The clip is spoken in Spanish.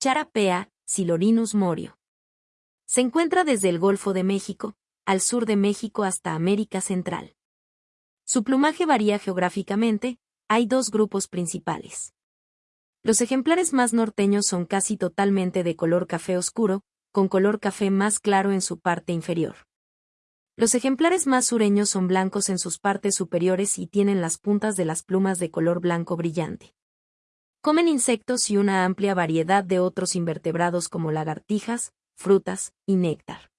Charapea, Silorinus morio. Se encuentra desde el Golfo de México, al sur de México hasta América Central. Su plumaje varía geográficamente, hay dos grupos principales. Los ejemplares más norteños son casi totalmente de color café oscuro, con color café más claro en su parte inferior. Los ejemplares más sureños son blancos en sus partes superiores y tienen las puntas de las plumas de color blanco brillante. Comen insectos y una amplia variedad de otros invertebrados como lagartijas, frutas y néctar.